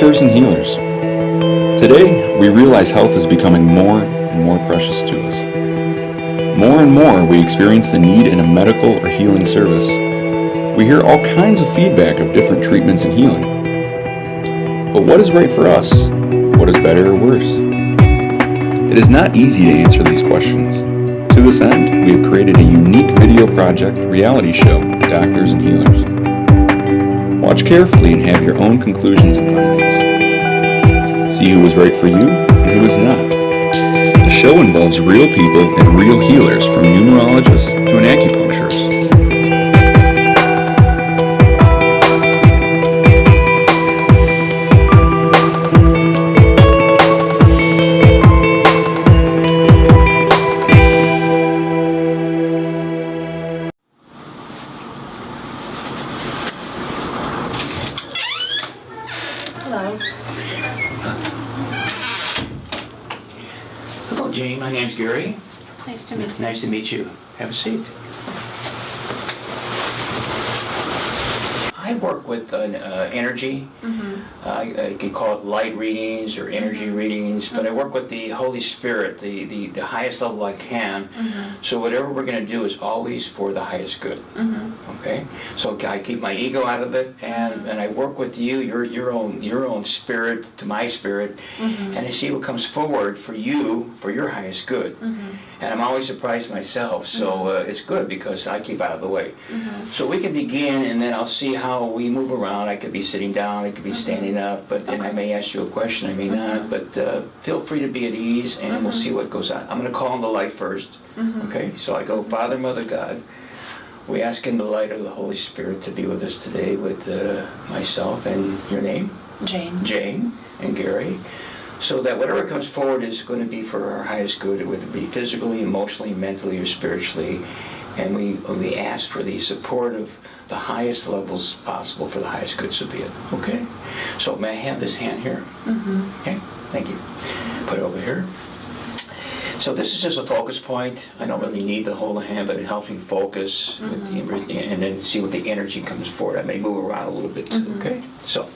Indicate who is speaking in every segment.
Speaker 1: Doctors and healers. Today, we realize health is becoming more and more precious to us. More and more, we experience the need in a medical or healing service. We hear all kinds of feedback of different treatments and healing. But what is right for us? What is better or worse? It is not easy to answer these questions. To this end, we have created a unique video project reality show, Doctors and Healers. Watch carefully and have your own conclusions and findings. See who was right for you and who was not. The show involves real people and real healers from numerologists to an acupuncturist.
Speaker 2: Jane. My name's Gary.
Speaker 3: Nice to meet you.
Speaker 2: Nice to meet you. Have a seat. I work with uh, uh, energy.
Speaker 3: Mm-hmm.
Speaker 2: Uh, I, can call it light readings or energy readings, but I work with the Holy Spirit, the, the, the highest level I can.
Speaker 3: Mm-hmm.
Speaker 2: So whatever we're going to do is always for the highest good.
Speaker 3: Mm-hmm.
Speaker 2: Okay, so I keep my ego out of it, and, and I work with you, your your own your own spirit to my spirit,
Speaker 3: Mm-hmm.
Speaker 2: and I see what comes forward for you for your highest good.
Speaker 3: Mm-hmm.
Speaker 2: And I'm always surprised myself, so uh, it's good because I keep out of the way.
Speaker 3: Mm-hmm.
Speaker 2: So we can begin, and then I'll see how we move around. I could be sitting down, I could be standing up, but and I may ask you a question, I may not. But uh, feel free to be at ease, and we'll see what goes on. I'm going to call on the light 1st Okay, so I go, Father, Mother, God. We ask in the light of the Holy Spirit to be with us today with uh, myself and your name,
Speaker 3: Jane.
Speaker 2: Jane and Gary, so that whatever comes forward is going to be for our highest good, whether it be physically, emotionally, mentally, or spiritually. And we, we ask for the support of the highest levels possible for the highest good, so be it. Okay? So may I have this hand here?
Speaker 3: Mm-hmm.
Speaker 2: Okay, thank you. Put it over here. So this is just a focus point. I don't really need the whole hand, but it helps me focus with the, and then see what the energy comes forward. I may move around a little bit too, okay? So,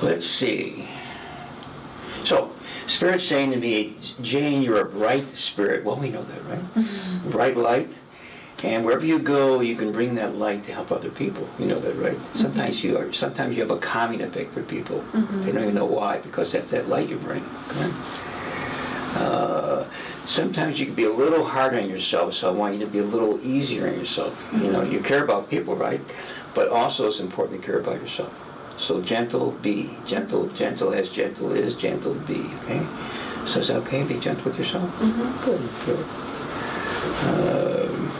Speaker 2: let's see. So, Spirit's saying to me, Jane, you're a bright spirit. Well, we know that, right? Mm-hmm. Bright light. And wherever you go, you can bring that light to help other people. You know that, right? Mm-hmm. Sometimes you are. Sometimes you have a calming effect for people. Mm-hmm. They don't even know why, because that's that light you bring. Okay? Uh, sometimes you can be a little hard on yourself, so I want you to be a little easier on yourself. You know, you care about people, right? But also it's important to care about yourself. So gentle, be gentle, gentle as gentle is, gentle be. Okay. So is that okay? Be gentle with yourself.
Speaker 3: Mm-hmm.
Speaker 2: Good, good. Um,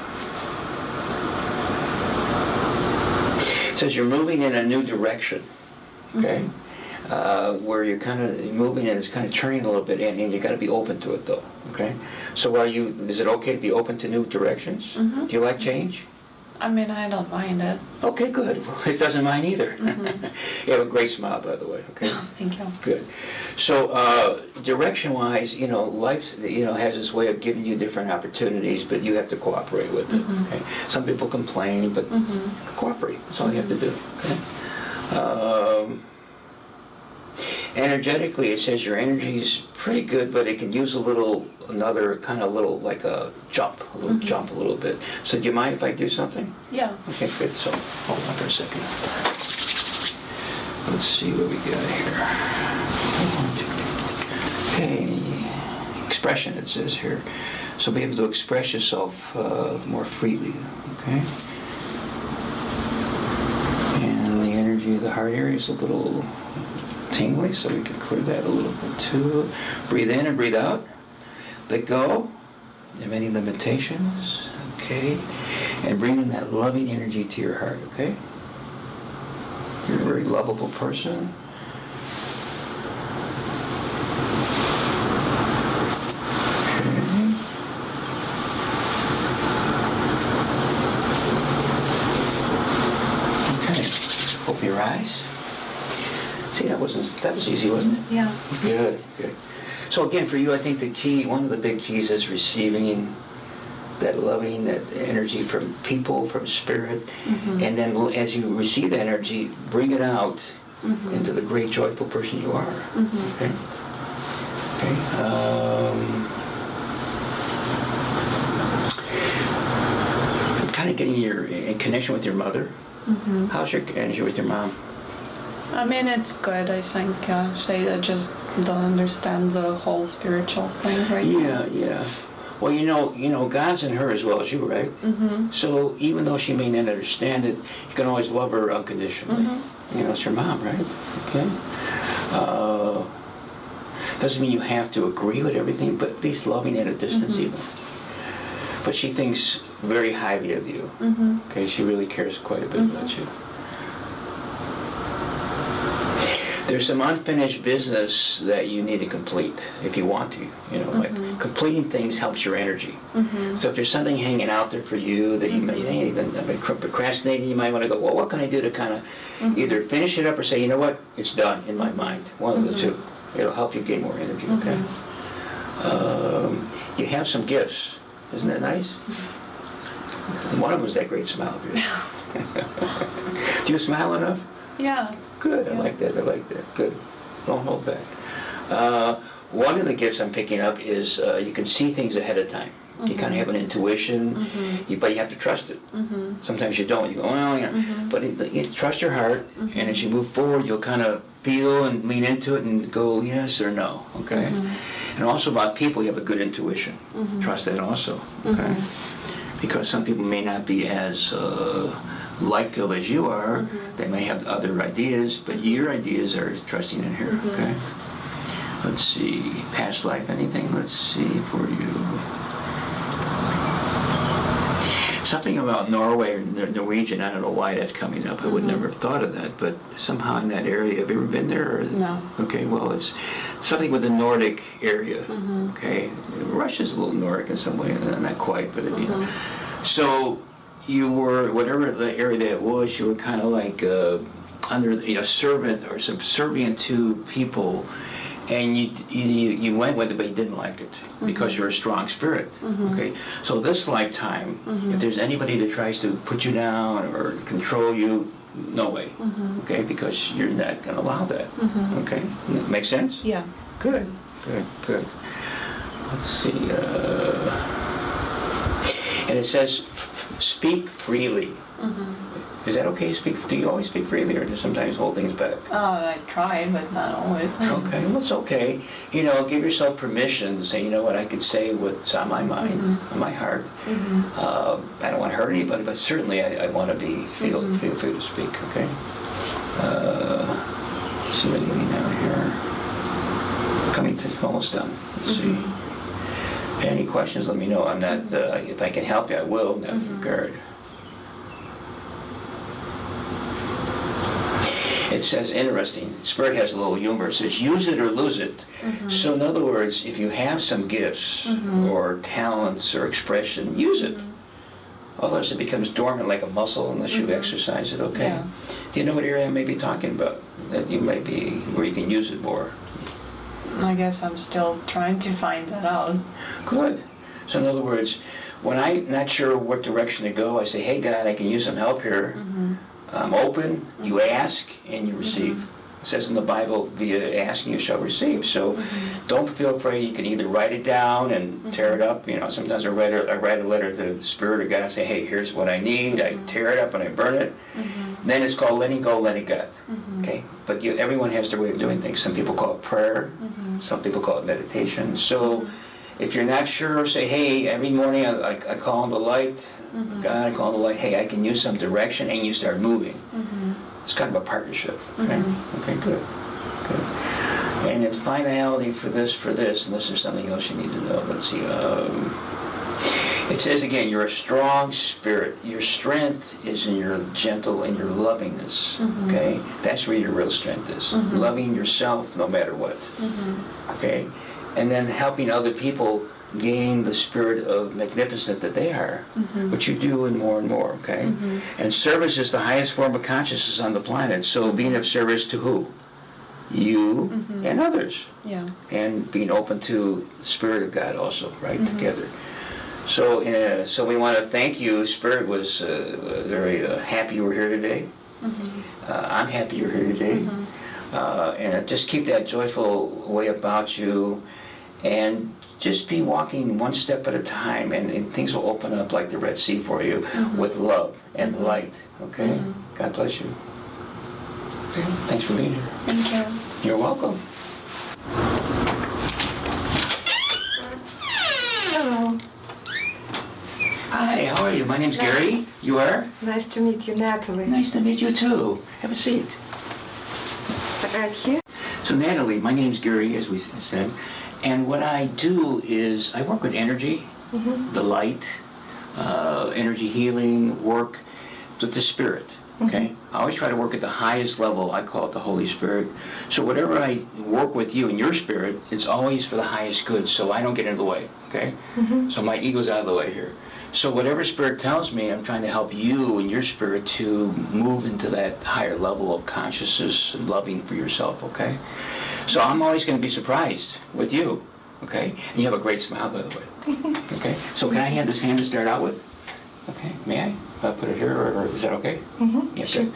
Speaker 2: it says you're moving in a new direction. Okay. Uh, where you're kind of moving and it's kind of turning a little bit, and, and you got to be open to it, though. Okay. So are you? Is it okay to be open to new directions?
Speaker 3: Mhm.
Speaker 2: Do you like change?
Speaker 3: I mean, I don't mind it.
Speaker 2: Okay, good. It doesn't mind either. you have a great smile, by the way. Okay.
Speaker 3: Thank you.
Speaker 2: Good. So, uh, direction-wise, you know, life, you know, has this way of giving you different opportunities, but you have to cooperate with it.
Speaker 3: Mhm.
Speaker 2: Okay. Some people complain, but
Speaker 3: Mm-hmm.
Speaker 2: cooperate. That's all you have to do. Okay. Um, energetically, it says your energy's pretty good, but it can use a little, another kind of little, like a jump, a little
Speaker 3: Mhm.
Speaker 2: jump, a little bit. So, do you mind if I do something?
Speaker 3: Yeah.
Speaker 2: Okay, good. So, hold on for a second. Let's see what we got here. Okay, expression it says here. So be able to express yourself uh, more freely, okay? And the energy of the heart area is a little tingly, so we can clear that a little bit too. Breathe in and breathe out. Let go of any limitations, okay? And bring in that loving energy to your heart, okay? You're a very lovable person. Okay. Okay. Open your eyes. See, that wasn't, that was easy, wasn't it?
Speaker 3: Yeah.
Speaker 2: Good, good. So again, for you, I think the key, one of the big keys is receiving that loving, that energy from people, from spirit.
Speaker 3: Mhm.
Speaker 2: And then as you receive that energy, bring it out into the great joyful person you are. Okay. Okay. Um, kind of getting your in connection with your mother. How's your energy with your mom?
Speaker 3: I mean, it's good, I think. Uh, I just don't understand the whole spiritual thing right
Speaker 2: Yeah, yeah. Well, you know, you know, God's in her as well as you, right? Mm-hmm. So even though she may not understand it, you can always love her unconditionally. Mm -hmm. You know, it's your mom, right? Okay. Uh, doesn't mean you have to agree with everything, but at least loving at a distance, even. But she thinks very highly of you. Okay, she really cares quite a bit about you. There's some unfinished business that you need to complete if you want to. You know, like mm-hmm. completing things helps your energy. Mm-hmm. So if there's something hanging out there for you that you may mm-hmm. hey, even I've been procrastinating, you might want to go, well, what can I do to kind of either finish it up or say, you know what, it's done in my mind. One of the two. It'll help you gain more energy. Okay. Um, you have some gifts. Isn't that nice? One of them is that great smile of yours. do you smile enough?
Speaker 3: Yeah.
Speaker 2: Good, I like that, I like that, good. Don't hold back. Uh, One of the gifts I'm picking up is uh, you can see things ahead of time. You kind of have an mm-hmm. intuition, mm-hmm. you- but you have to trust it. Mm-hmm. Sometimes you don't, you go, well, you know, but it- you trust your heart, and as you move forward, you'll kind of feel and lean into it and go yes or no, okay? And also about people, you have a good intuition. Trust that also, okay? Because some people may not be as uh, light-filled as you are. Mm-hmm. They may have other ideas, but mm-hmm. your ideas are trusting in here, okay? Mm-hmm. Let's see, past life, anything? Let's see for you. Something about Norway or Norwegian, I don't know why that's coming up. I would never have thought of that, but somehow in that area, have you ever been there? or-
Speaker 3: No.
Speaker 2: Okay, well, it's something with the Nordic area, okay? Russia's a little Nordic in some way, not quite, but, you know. So you were, whatever the area that was, you were kind of like uh, under, you know, servant or subservient to people, and you, you, you went with it, but you didn't like it mm-hmm. because you're a strong spirit. Mm-hmm. Okay, so this lifetime, mm-hmm. if there's anybody that tries to put you down or control you, no way. Okay, because you're not going to allow that. Okay, make sense?
Speaker 3: Yeah.
Speaker 2: Good, good, good. Let's see. Uh, and it says, speak freely. Mm-hmm. Is that okay? Speak. Do you always speak freely, or do you sometimes hold things back?
Speaker 3: Oh, I try, but not always.
Speaker 2: Okay, well, it's okay. You know, give yourself permission to say, you know what, I can say what's on my mind, mm-hmm. on my heart. Mm-hmm. Uh, I don't want to hurt anybody, but certainly I, I want to be feel feel free to speak. Okay. Uh, see what I'm getting down here. Coming to almost done. Let's see. Any questions? Let me know. I'm not. Mm-hmm. Uh, if I can help you, I will. in that regard. It says, interesting, Spirit has a little humor. It says, use it or lose it. Mm-hmm. So, in other words, if you have some gifts mm-hmm. or talents or expression, use it. Otherwise, it becomes dormant like a muscle unless you exercise it, okay?
Speaker 3: Yeah.
Speaker 2: Do you know what area I may be talking about? That you might be, where you can use it more?
Speaker 3: I guess I'm still trying to find that out.
Speaker 2: Good. So, in other words, when I'm not sure what direction to go, I say, hey, God, I can use some help here. Mm-hmm. I'm open, you mm-hmm. ask, and you receive. Mm-hmm. It says in the Bible, via asking you shall receive. So don't feel afraid. You can either write it down and tear it up. You know, sometimes I write a, I write a letter to the Spirit of God and say, hey, here's what I need. I tear it up and I burn it. Then it's called letting go, letting God. Okay? But you, everyone has their way of doing things. Some people call it prayer. Some people call it meditation. So if you're not sure, say, hey, every morning I, I, I call on the light. Mm-hmm. God, I call on the light. Hey, I can use some direction, and you start moving. Mm-hmm. It's kind of a partnership. Okay. Mm-hmm. Okay. Good. Good. And it's finality for this, for this, and this is something else you need to know. Let's see. Um, it says again, you're a strong spirit. Your strength is in your gentle and your lovingness. Mm-hmm. Okay, that's where your real strength is. Mm-hmm. Loving yourself no matter what. Mm-hmm. Okay, and then helping other people gain the spirit of magnificent that they are, which you do and more and more. Okay, and service is the highest form of consciousness on the planet. So being of service to who? You and others
Speaker 3: Yeah.
Speaker 2: and being open to the Spirit of God also, right, together. So, uh, so we want to thank you. Spirit was uh, very uh, happy you were here today. Uh, I'm happy you're here today. uh, and just keep that joyful way about you, and just be walking one step at a time, and, and things will open up like the Red Sea for you with love and light. Okay. God bless you. Thanks for being here.
Speaker 3: Thank you.
Speaker 2: You're welcome. Hi, how are you? My name's Gary. You are?
Speaker 4: Nice to meet you, Natalie.
Speaker 2: Nice to meet you too. Have a seat.
Speaker 4: Right here?
Speaker 2: So Natalie, my name's Gary, as we said, and what I do is I work with energy, mm-hmm. the light, uh, energy healing, work with the spirit. Mm-hmm. Okay, I always try to work at the highest level. I call it the Holy Spirit. So whatever I work with you and your spirit, it's always for the highest good. So I don't get in the way. Okay, mm-hmm. so my ego's out of the way here. So whatever spirit tells me, I'm trying to help you and your spirit to move into that higher level of consciousness and loving for yourself. Okay. So I'm always going to be surprised with you, okay? And you have a great smile, by the way. Okay. So can I have this hand to start out with? Okay. May I? I'll put it here, or, or is that okay? Mm-hmm. Yeah, good.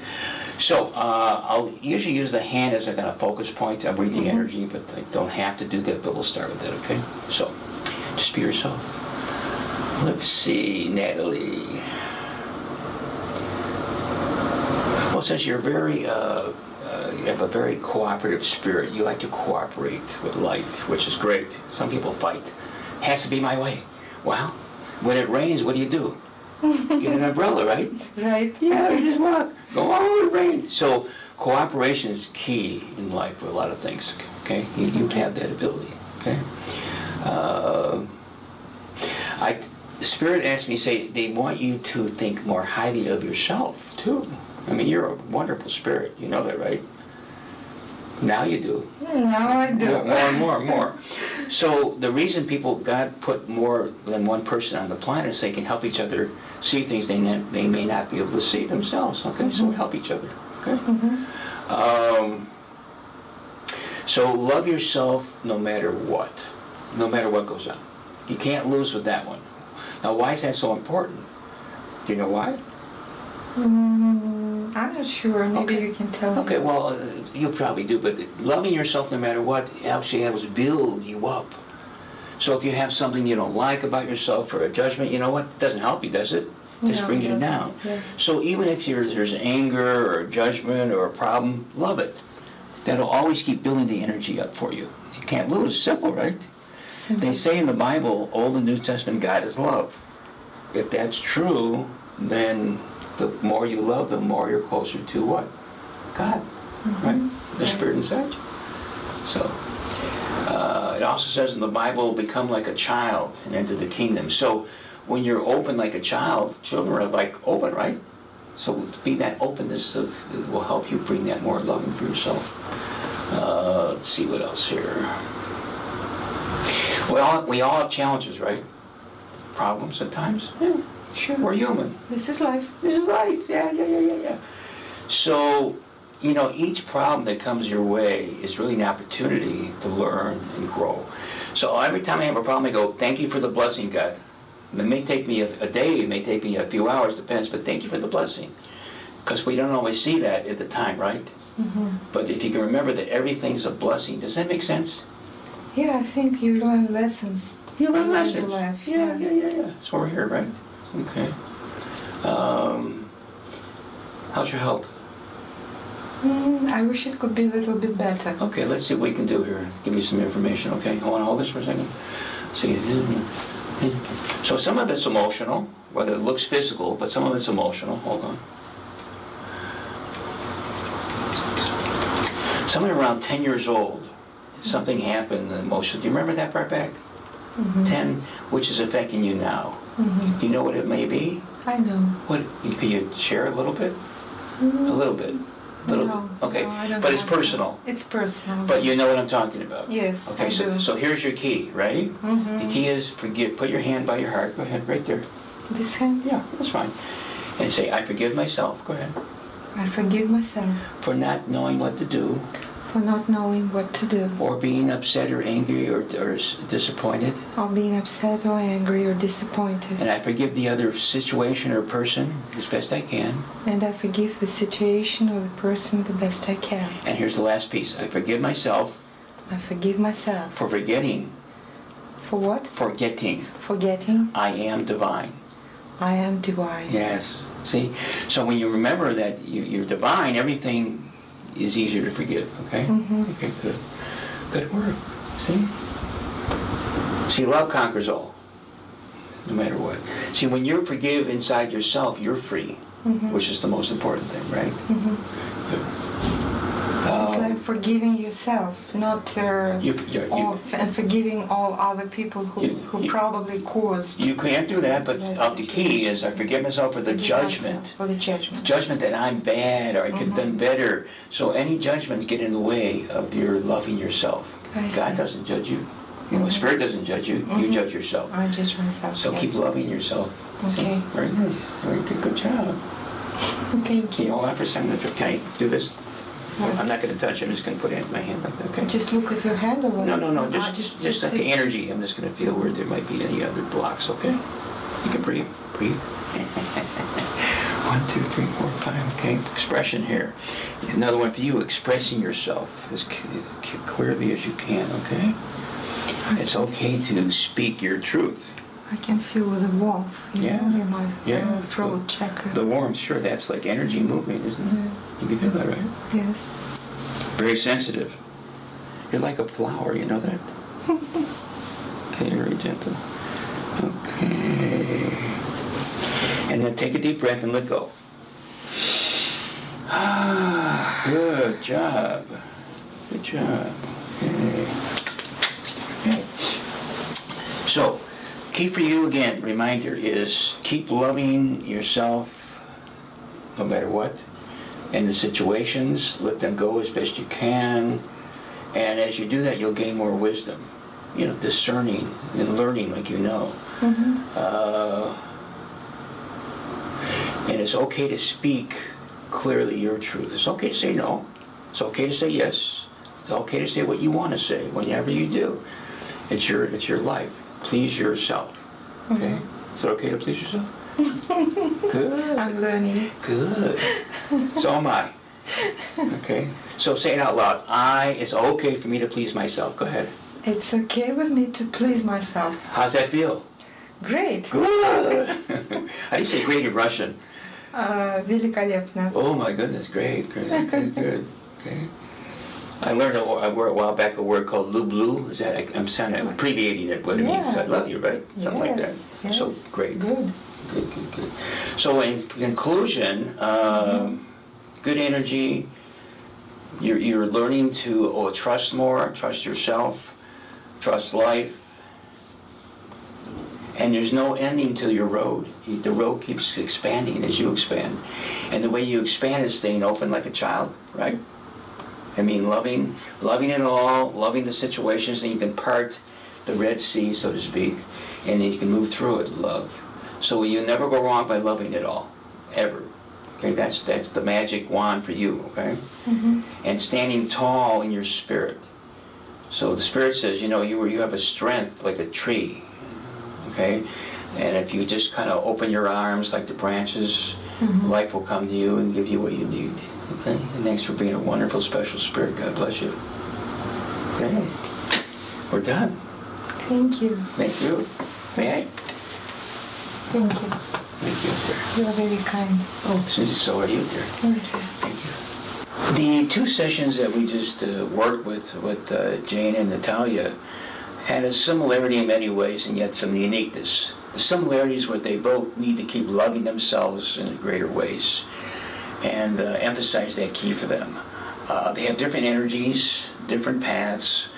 Speaker 2: So uh, I'll usually use the hand as a kind of focus point. I bring the energy, but I don't have to do that. But we'll start with that, okay? So just be yourself. Let's see, Natalie. Well, it says you're very, uh, uh, you have a very cooperative spirit. You like to cooperate with life, which is great. Some people fight. Has to be my way. Well, when it rains, what do you do? Get an umbrella, right?
Speaker 4: Right.
Speaker 2: Yeah, you just walk. Go on, it rains. So cooperation is key in life for a lot of things. Okay, you, you have that ability. Okay. Uh, I, the spirit asked me, say they want you to think more highly of yourself too. I mean, you're a wonderful spirit. You know that, right? Now you do.
Speaker 4: Now I do.
Speaker 2: More, more and more and more. So the reason people, God put more than one person on the planet is they can help each other see things they, ne- they may not be able to see themselves. Okay, so we help each other. Okay. Um, so love yourself no matter what, no matter what goes on. You can't lose with that one. Now, why is that so important? Do you know why?
Speaker 4: Mm, I'm not sure. Maybe
Speaker 2: Okay.
Speaker 4: you can tell me.
Speaker 2: Okay, well, uh, you probably do, but loving yourself no matter what actually helps build you up. So if you have something you don't like about yourself or a judgment, you know what? It doesn't help you, does it? It just
Speaker 4: No,
Speaker 2: brings you down.
Speaker 4: yeah.
Speaker 2: So even if you're, there's anger or judgment or a problem, love it. That'll always keep building the energy up for you. You can't lose. Simple, right? They say in the Bible, Old and New Testament, God is love. If that's true, then the more you love, the more you're closer to what? God, right? The Spirit inside you. So, uh, it also says in the Bible, become like a child and enter the kingdom. So, when you're open like a child, children are like open, right? So, to be that openness of, will help you bring that more loving for yourself. Uh, let's see what else here. We all, we all have challenges, right? Problems at times. Yeah,
Speaker 4: Sure.
Speaker 2: we're human.
Speaker 4: This is life.
Speaker 2: This is life. Yeah, yeah, yeah, yeah, yeah. So, you know, each problem that comes your way is really an opportunity to learn and grow. So every time I have a problem, I go, thank you for the blessing, God. It may take me a, a day, it may take me a few hours, depends, but thank you for the blessing. Because we don't always see that at the time, right? Mm-hmm. But if you can remember that everything's a blessing, does that make sense?
Speaker 4: Yeah, I think you learn lessons.
Speaker 2: You learn lessons.
Speaker 4: life,
Speaker 2: Yeah,
Speaker 4: yeah.
Speaker 2: yeah, yeah, yeah. That's why we're here, right? Okay. Um, how's your health?
Speaker 4: Mm, I wish it could be a little bit better.
Speaker 2: Okay, let's see what we can do here. Give you some information, okay? Hold on, hold this for a second. See. So some of it's emotional, whether it looks physical, but some of it's emotional. Hold on. Somewhere around 10 years old, something happened emotionally. Do you remember that far back? 10, which is affecting you now.
Speaker 4: Mhm.
Speaker 2: Do you know what it may be?
Speaker 4: I know.
Speaker 2: What, can you share a little bit? A little bit? Little
Speaker 4: no,
Speaker 2: bit? Okay,
Speaker 4: no,
Speaker 2: but it's personal.
Speaker 4: It's personal.
Speaker 2: But you know what I'm talking about?
Speaker 4: Yes,
Speaker 2: Okay,
Speaker 4: I
Speaker 2: so,
Speaker 4: do.
Speaker 2: so here's your key, ready?
Speaker 4: Mhm.
Speaker 2: The key is forgive, put your hand by your heart, go ahead, right there.
Speaker 4: This hand,
Speaker 2: Yeah, that's fine. And say, I forgive myself, go ahead,
Speaker 4: I forgive myself
Speaker 2: for not knowing what to do
Speaker 4: for not knowing what to do,
Speaker 2: or being upset or angry or, or disappointed.
Speaker 4: or being upset or angry or disappointed.
Speaker 2: And I forgive the other situation or person as best I can.
Speaker 4: And I forgive the situation or the person the best I can.
Speaker 2: And here's the last piece I forgive myself
Speaker 4: I forgive myself.
Speaker 2: for forgetting,
Speaker 4: For what?
Speaker 2: forgetting
Speaker 4: Forgetting
Speaker 2: I am divine.
Speaker 4: I am divine.
Speaker 2: Yes. See? So when you remember that you, you're divine, everything is easier to forgive, okay? Mm-hmm. Okay, good. Good work. See? See, love conquers all, no matter what. See, when you forgive inside yourself, you're free, mm-hmm. which is the most important thing, right? Mm-hmm.
Speaker 4: It's
Speaker 2: Um,
Speaker 4: like forgiving yourself, not uh,
Speaker 2: You- you-
Speaker 4: all, and forgiving all other people who,
Speaker 2: You-
Speaker 4: who
Speaker 2: you-
Speaker 4: probably caused
Speaker 2: You can't do that, but uh, the key is I forgive myself for the judgment.
Speaker 4: For the judgment.
Speaker 2: Judgment that I'm bad or I could have done
Speaker 4: Mm-hmm.
Speaker 2: better. So any judgments get in the way of your loving yourself. God.
Speaker 4: Mm-hmm.
Speaker 2: doesn't judge you. You know, Spirit doesn't judge you. You judge yourself.
Speaker 4: I judge myself.
Speaker 2: So
Speaker 4: yeah.
Speaker 2: keep loving yourself.
Speaker 4: Okay.
Speaker 2: Very nice. Very good. Good job.
Speaker 4: Thank
Speaker 2: Can you
Speaker 4: you.
Speaker 2: hold on for a second? Can I do this? I'm not going to touch it. I'm just going to put it in my hand like that. Okay.
Speaker 4: Just look at your hand or what?
Speaker 2: No, no, no.
Speaker 4: Ah,
Speaker 2: Just, just, like the energy. I'm just going to feel where there might be any other blocks. Okay. You can breathe. Breathe. one, two, three, four, five. Okay. Expression here. Another one for you. Expressing yourself as clearly as you can. Okay. It's okay to speak your truth.
Speaker 4: I can feel the warmth, you
Speaker 2: Yeah.
Speaker 4: know, in my
Speaker 2: Yeah.
Speaker 4: uh, throat chakra.
Speaker 2: The warmth, sure, that's like energy moving, isn't it? You can feel that, right?
Speaker 4: yes.
Speaker 2: Very sensitive. You're like a flower, you know that? okay, very gentle. Okay. And then take a deep breath and let go. Ah, good job. Good job. Okay. Okay. So, key for you again, reminder is keep loving yourself no matter what. And the situations, let them go as best you can. And as you do that, you'll gain more wisdom. You know, discerning and learning like you know. Uh, and it's okay to speak clearly your truth. It's okay to say no. It's okay to say yes. It's okay to say what you want to say whenever you do. It's your it's your life. Please yourself. Okay? Is it okay to please yourself? Good.
Speaker 4: I'm learning.
Speaker 2: Good. So am I. Okay? So say it out loud. I, it's okay for me to please myself. Go ahead.
Speaker 4: It's okay with me to please myself.
Speaker 2: How's that feel?
Speaker 4: Great.
Speaker 2: Good. How do you say great in Russian?
Speaker 4: Uh, великолепно.
Speaker 2: Oh my goodness, great, great, good, good. Okay. I learned a, a word a while back a word called lublu. Is that I'm sounding I'm abbreviating it, what it means.
Speaker 4: Yeah.
Speaker 2: I love you, right? Something like that.
Speaker 4: Yes,
Speaker 2: So
Speaker 4: yes.
Speaker 2: great.
Speaker 4: Good.
Speaker 2: Good, good, good. So in conclusion, um, good energy. You're, you're learning to oh, trust more, trust yourself, trust life. And there's no ending to your road. The road keeps expanding as you expand. And the way you expand is staying open like a child, right? I mean, loving, loving it all, loving the situations, and you can part the Red Sea, so to speak, and you can move through it, love. So you never go wrong by loving it all, ever. Okay, that's that's the magic wand for you. Okay, mm-hmm. and standing tall in your spirit. So the spirit says, you know, you were you have a strength like a tree. Okay, and if you just kind of open your arms like the branches, mm-hmm. life will come to you and give you what you need. Okay, and thanks for being a wonderful, special spirit. God bless you. Okay, we're done.
Speaker 4: Thank you.
Speaker 2: Thank you. May I?
Speaker 4: Thank you.
Speaker 2: Thank you.
Speaker 4: You are very kind.
Speaker 2: Oh, Susie, so are you, dear.
Speaker 4: Thank you.
Speaker 2: The two sessions that we just uh, worked with with uh, Jane and Natalia had a similarity in many ways and yet some uniqueness. The similarities were they both need to keep loving themselves in greater ways and uh, emphasize that key for them. Uh, they have different energies, different paths,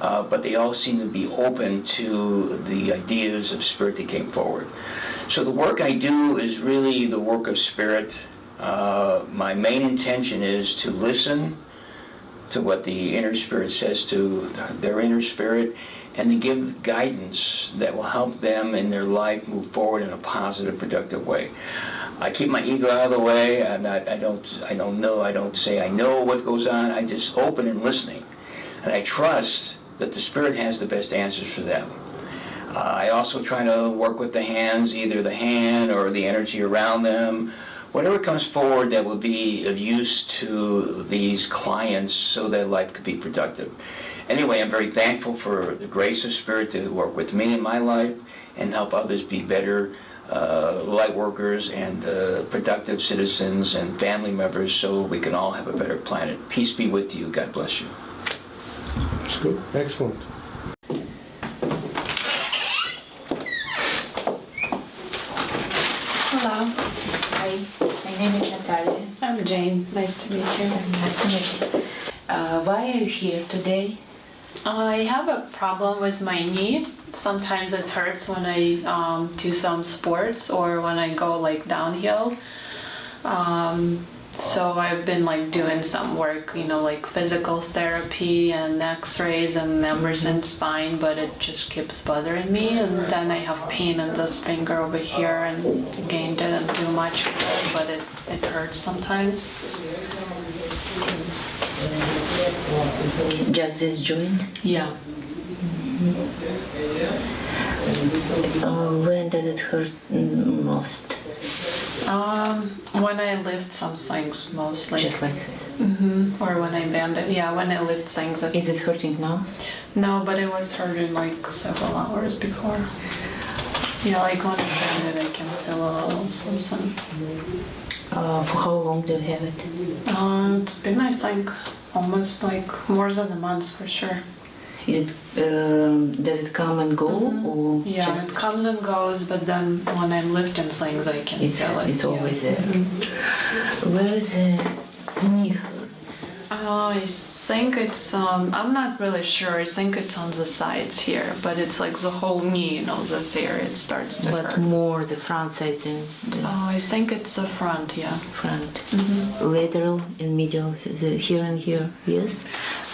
Speaker 2: uh, but they all seem to be open to the ideas of spirit that came forward. So the work I do is really the work of spirit. Uh, my main intention is to listen, to what the inner spirit says to their inner spirit and to give guidance that will help them in their life move forward in a positive, productive way. I keep my ego out of the way. I'm not, I don't, I don't know. I don't say I know what goes on. I just open and listening, and I trust that the spirit has the best answers for them. I also try to work with the hands, either the hand or the energy around them, whatever comes forward that will be of use to these clients so that life could be productive. Anyway, I'm very thankful for the grace of Spirit to work with me in my life and help others be better uh, light workers and uh, productive citizens and family members so we can all have a better planet. Peace be with you. God bless you.
Speaker 5: That's good. Excellent.
Speaker 3: Hello,
Speaker 6: Hi, my name is Natalia.
Speaker 3: I'm Jane. Nice
Speaker 6: Nice to meet you. Uh, why are you here today?
Speaker 3: I have a problem with my knee. Sometimes it hurts when I um, do some sports or when I go like downhill. Um, so I've been like doing some work, you know, like physical therapy and X-rays and Emerson spine, but it just keeps bothering me. And then I have pain in this finger over here, and again didn't do much, but it it hurts sometimes.
Speaker 6: Just this joint?
Speaker 3: Yeah.
Speaker 6: Uh, when does it hurt mm, most?
Speaker 3: Um, when I lift some things mostly.
Speaker 6: Just like this.
Speaker 3: hmm Or when I bend it. Yeah, when I lift things. It,
Speaker 6: Is it hurting now?
Speaker 3: no, but it was hurting like several hours before. Yeah, like when I bend it, I can feel a little something.
Speaker 6: Uh, for how long do you have it?
Speaker 3: Um, it's been, I think, almost like more than a month for sure.
Speaker 6: Is it um, does it come and go or
Speaker 3: Yeah,
Speaker 6: just
Speaker 3: it comes and goes, but then when I'm lifting things, I can
Speaker 6: it's
Speaker 3: feel it.
Speaker 6: it's
Speaker 3: yeah.
Speaker 6: always there? Where is the
Speaker 3: I think it's um I'm not really sure. I think it's on the sides here, but it's like the whole knee, you know, this area it starts to
Speaker 6: But
Speaker 3: hurt.
Speaker 6: more the front side than the
Speaker 3: Oh, I think it's the front, yeah.
Speaker 6: front. Lateral and medial, the, the here and here. Yes.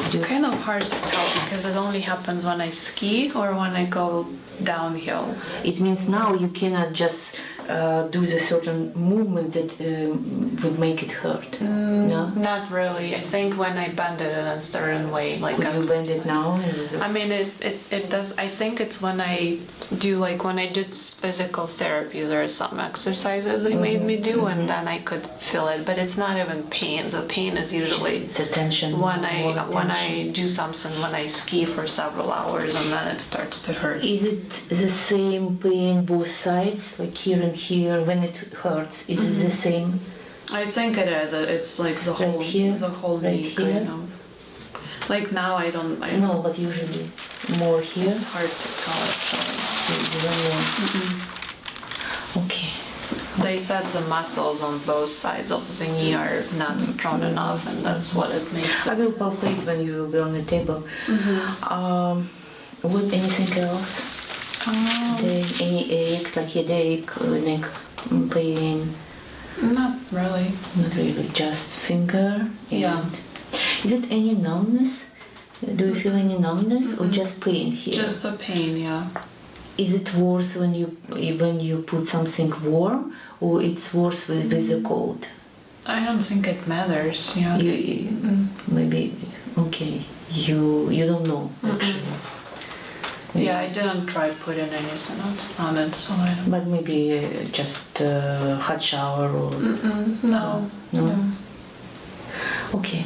Speaker 3: It's kind of hard to tell because it only happens when I ski or when I go downhill.
Speaker 6: It means now you cannot just uh, do the certain movement that um, would make it hurt. no?
Speaker 3: Not really. I think when I bend it in a certain way, like
Speaker 6: Could
Speaker 3: on
Speaker 6: you bend it now?
Speaker 3: I mean, it, it, it does. I think it's when I do like when I did physical therapy, there are some exercises they made me do, and then I could feel it. But it's not even pain. The pain is usually
Speaker 6: it's a tension.
Speaker 3: when I
Speaker 6: more
Speaker 3: when. I do something when I ski for several hours, and then it starts to hurt.
Speaker 6: Is it the same pain both sides, like here and here, when it hurts? Is it the mm-hmm. same?
Speaker 3: I think it is. It's like the whole Right
Speaker 6: here?
Speaker 3: the whole
Speaker 6: Right
Speaker 3: knee
Speaker 6: here?
Speaker 3: kind of. Like now, I don't. I,
Speaker 6: No, but usually more here.
Speaker 3: It's hard to tell actually.
Speaker 6: More. Mm-hmm. Okay.
Speaker 3: They said the muscles on both sides of the knee are not strong enough, and that's what it makes
Speaker 6: I will palpate when you will be on the table. Mm-hmm. Um, what anything else? Then any aches like headache, neck pain?
Speaker 3: not really.
Speaker 6: Not really, just finger.
Speaker 3: Yeah.
Speaker 6: Is it any numbness? Do you feel any numbness or just pain here?
Speaker 3: Just a pain, yeah.
Speaker 6: Is it worse when you when you put something warm or it's worse with, with the mm. cold?
Speaker 3: I don't think it matters. Yeah.
Speaker 6: You, you- maybe okay. You you don't know actually.
Speaker 3: Yeah, I didn't try putting anything else on it, so I don't.
Speaker 6: But maybe uh, just uh, hot shower or
Speaker 3: Mm-mm, no.
Speaker 6: No? okay.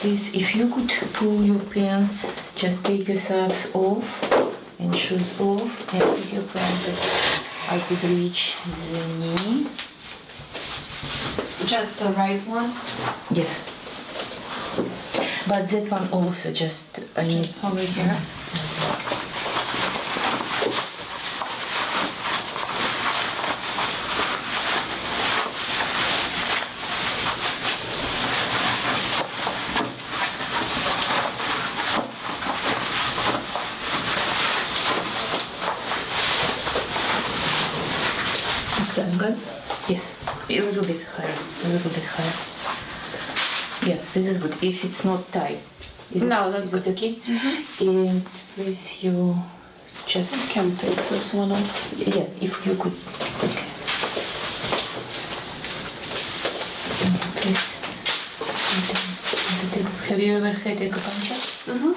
Speaker 6: Please, if you could pull your pants, just take your socks off and shoes off and put your pants that I could reach the knee.
Speaker 3: Just the right one.
Speaker 6: Yes. But that one also just I need
Speaker 3: Just over here. Mm-hmm. Is that good?
Speaker 6: yes, a little bit higher, a little bit higher. Yeah, this is good. If it's not tight, is
Speaker 3: No,
Speaker 6: it,
Speaker 3: that's
Speaker 6: it okay? And please, you just
Speaker 3: Can take this one off.
Speaker 6: yeah, if you could. Okay. Mm, Please. And then- and then- Have you ever had acupuncture?
Speaker 3: Mm-hmm.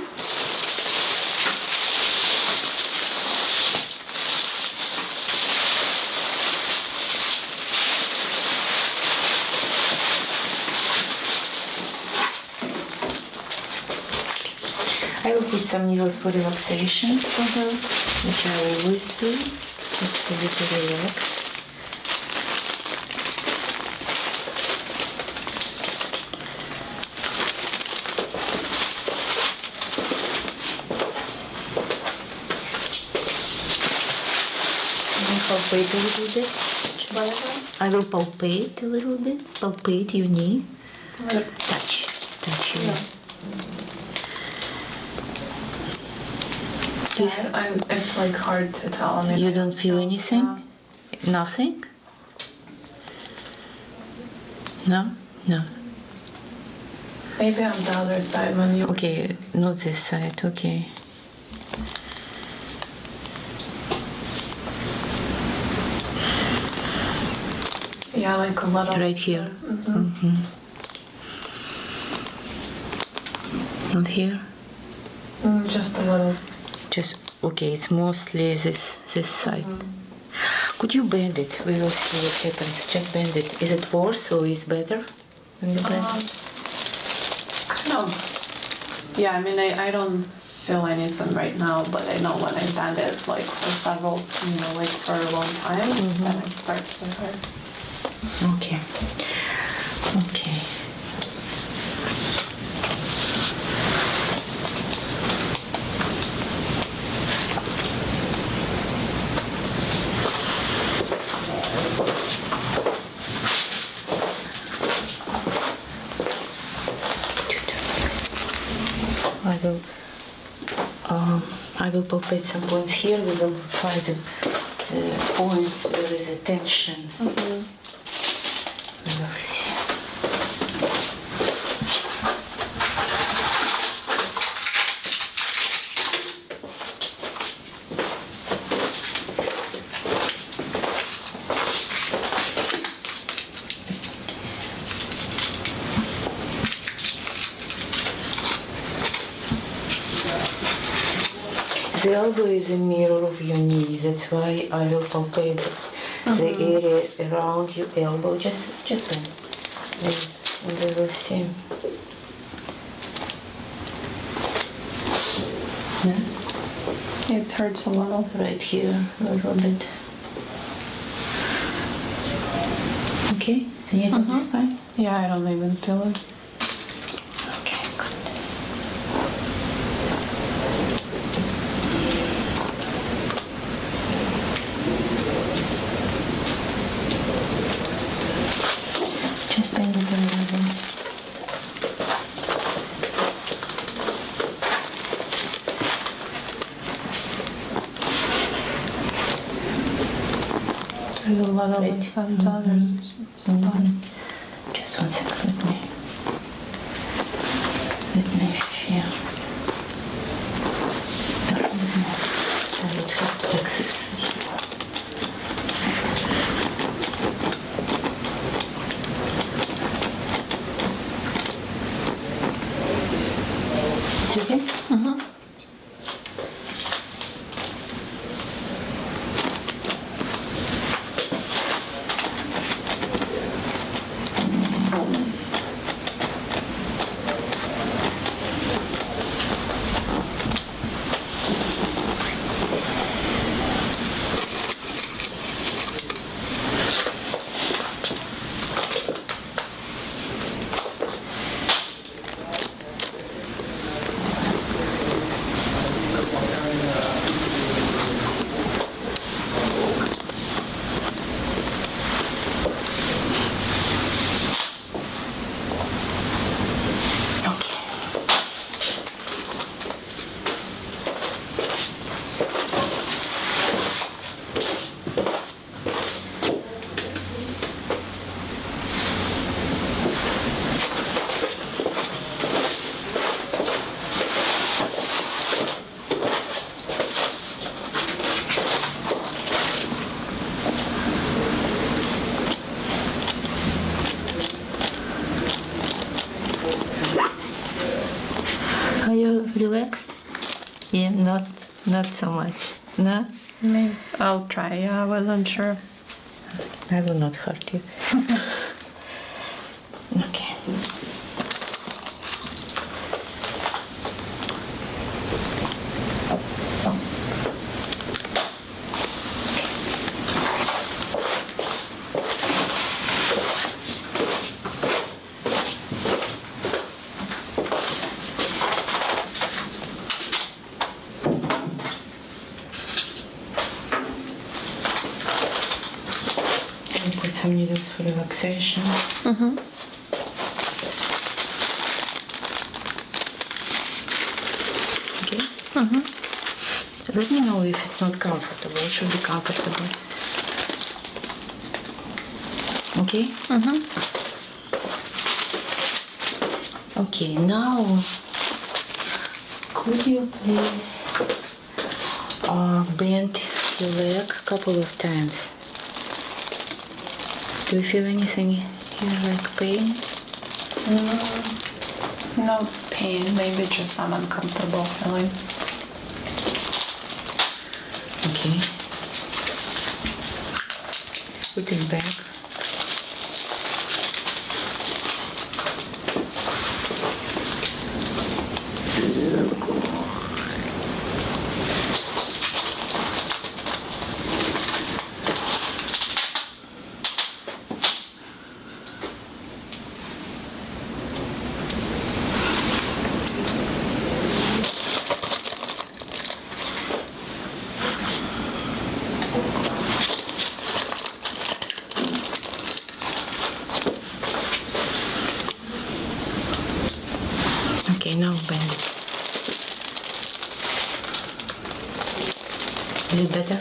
Speaker 6: I will put some needles for relaxation, mm-hmm. which I always do, just for you to relax. Palpate a little bit. I will palpate a little bit, palpate your knee, touch, touch your knee. You
Speaker 3: I'm, it's like hard to tell. I mean,
Speaker 6: You don't feel anything? Nothing? No? No.
Speaker 3: Maybe on the other side when you.
Speaker 6: Okay, not this side, okay.
Speaker 3: Yeah, like a little.
Speaker 6: Right here. Mhm. Not here?
Speaker 3: Mm, just a little.
Speaker 6: Just, okay, it's mostly this, this side. Could you bend it? We will see what happens. Just bend it. Is it worse or is better when you bend?
Speaker 3: Um, it's kind of. Yeah, I mean, I, I don't feel anything right now, but I know when I bend it like for several, you know, like for a long time, then it starts to hurt.
Speaker 6: Okay. Okay. I will um, I will palpate some points here. We will find the, the points uh, where there is a tension. Will mm-hmm see. The elbow is a mirror of your knee. That's why I will palpate the, the area around your elbow. Just, just bend. And, and we will see. Yeah,
Speaker 3: It hurts a little.
Speaker 6: right here a little bit. Okay, the needle is fine.
Speaker 3: Yeah, I don't even feel it.
Speaker 6: Okay, good. Just bend it a little bit.
Speaker 3: There's a lot of
Speaker 6: Right.
Speaker 3: like on the other spot.
Speaker 6: Just one second, let me. Let me feel. I will have to access. It's okay? Mm-hmm. it? Yeah, not not so much. No?
Speaker 3: Maybe I'll try. I wasn't sure.
Speaker 6: I will not hurt you. comfortable. It should be comfortable. Okay. Okay. Now, could you please uh, bend your leg a couple of times? Do you feel anything here like pain?
Speaker 3: No, No pain. Maybe just some uncomfortable feeling.
Speaker 6: Put it back. Okay, now bend it. Is it better?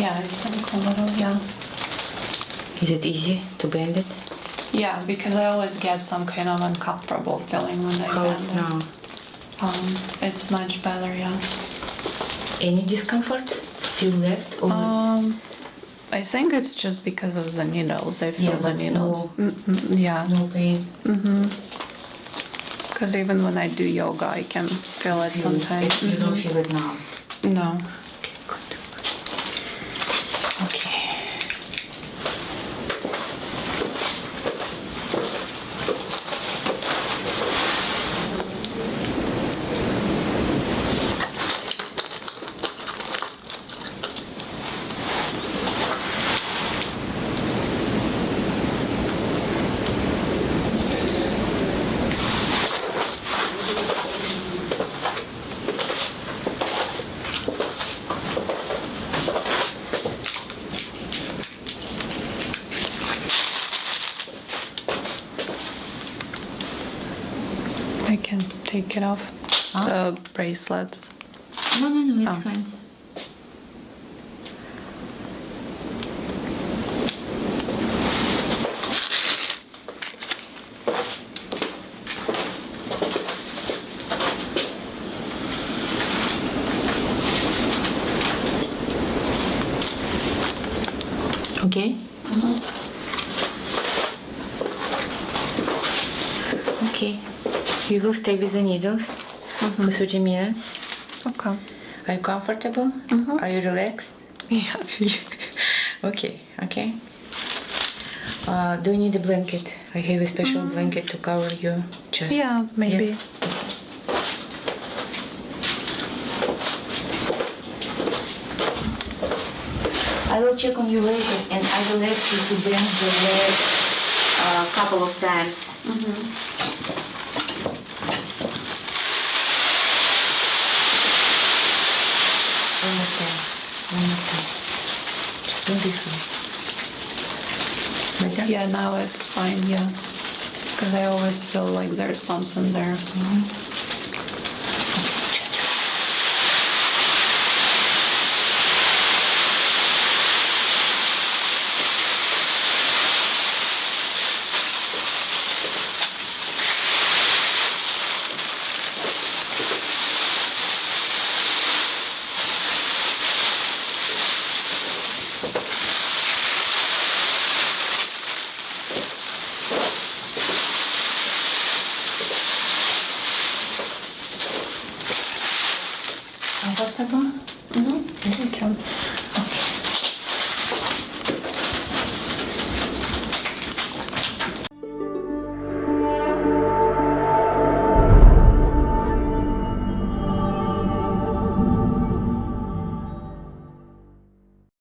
Speaker 3: Yeah, I think a little. Yeah.
Speaker 6: Is it easy to bend it?
Speaker 3: Yeah, because I always get some kind of uncomfortable feeling when I
Speaker 6: How
Speaker 3: bend
Speaker 6: it's
Speaker 3: it.
Speaker 6: now?
Speaker 3: Um, it's much better. Yeah.
Speaker 6: Any discomfort still left? Or
Speaker 3: Um, I think it's just because of the needles. I feel
Speaker 6: Yeah,
Speaker 3: the needles. Mm, mm, yeah.
Speaker 6: no pain?
Speaker 3: Because even when I do yoga, I can feel it
Speaker 6: Feel it.
Speaker 3: sometimes.
Speaker 6: You don't
Speaker 3: Mhm.
Speaker 6: feel it now?
Speaker 3: No.
Speaker 6: Okay, good. Okay.
Speaker 3: I can take it off.
Speaker 6: Huh?
Speaker 3: The bracelets.
Speaker 6: No, no, no, it's
Speaker 3: Oh.
Speaker 6: fine. Okay. Okay. You will stay with the needles for 30 minutes.
Speaker 3: Okay.
Speaker 6: Are you comfortable? Mhm. Are you relaxed?
Speaker 3: Yes.
Speaker 6: Okay, okay. Uh, do you need a blanket? I have a special mm. blanket to cover your chest.
Speaker 3: yeah, maybe.
Speaker 6: Yes. I will check on you later and I will ask you to bend the leg uh, a couple of times. One more time. One more time.
Speaker 3: Yeah, now it's fine. Yeah. Because I always feel like there's something there.